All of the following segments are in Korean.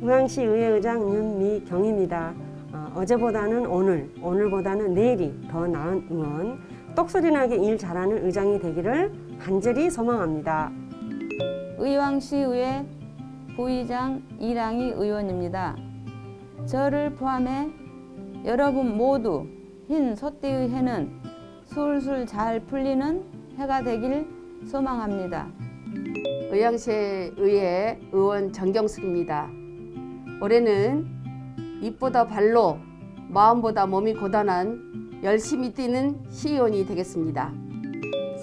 의왕시 의회의장 윤미경입니다. 어, 어제보다는 오늘, 오늘보다는 내일이 더 나은 의원, 똑소리나게 일 잘하는 의장이 되기를 간절히 소망합니다. 의왕시 의회 부의장 이랑희 의원입니다. 저를 포함해 여러분 모두 흰 소띠의 해는 술술 잘 풀리는 해가 되길 소망합니다. 의왕시 의회 의원 정경숙입니다. 올해는 입보다 발로 마음보다 몸이 고단한 열심히 뛰는 시의원이 되겠습니다.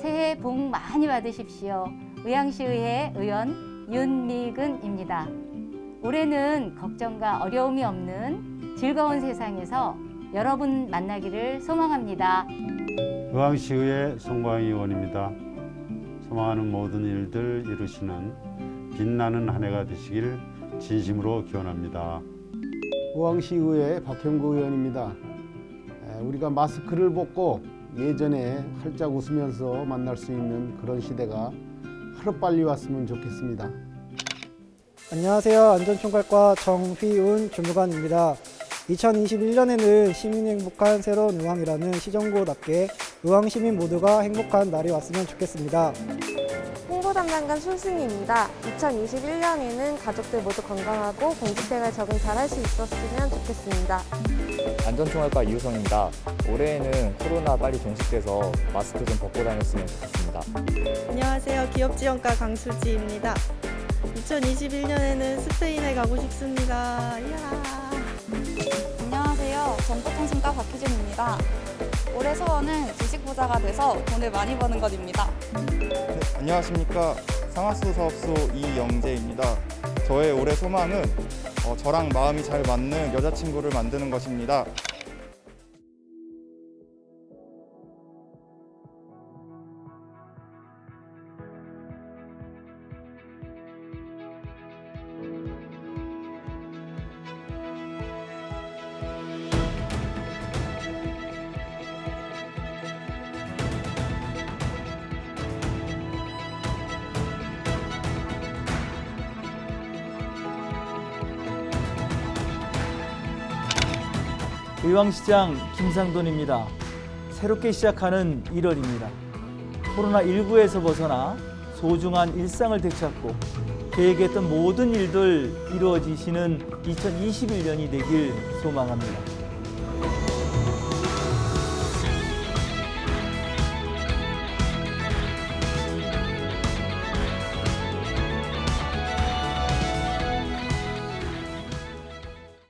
새해 복 많이 받으십시오. 의왕시의회 의원 윤미근입니다. 올해는 걱정과 어려움이 없는 즐거운 세상에서 여러분 만나기를 소망합니다. 의왕시의회 송광희 의원입니다. 소망하는 모든 일들 이루시는 빛나는 한 해가 되시길 진심으로 기원합니다. 우왕시의회 박형구 의원입니다. 에, 우리가 마스크를 벗고 예전에 활짝 웃으면서 만날 수 있는 그런 시대가 하루빨리 왔으면 좋겠습니다. 안녕하세요. 안전총괄과 정휘운 주무관입니다. 2021년에는 시민이 행복한 새로운 의왕이라는 시정구답게 의왕 시민 모두가 행복한 날이 왔으면 좋겠습니다. 홍보 담당관 손승희입니다. 2021년에는 가족들 모두 건강하고 공직생활 적응 잘 할 수 있었으면 좋겠습니다. 안전총괄과 이우성입니다. 올해에는 코로나 빨리 종식돼서 마스크 좀 벗고 다녔으면 좋겠습니다. 안녕하세요. 기업지원과 강수지입니다. 2021년에는 스페인에 가고 싶습니다. 이야. 안녕하세요. 정보통신과 박희준입니다. 올해 소원은 주식부자가 돼서 돈을 많이 버는 것입니다. 네, 안녕하십니까. 상하수 사업소 이영재입니다. 저의 올해 소망은 어, 저랑 마음이 잘 맞는 여자친구를 만드는 것입니다. 의왕시장 김상돈입니다. 새롭게 시작하는 1월입니다. 코로나19에서 벗어나 소중한 일상을 되찾고 계획했던 모든 일들 이루어지시는 2021년이 되길 소망합니다.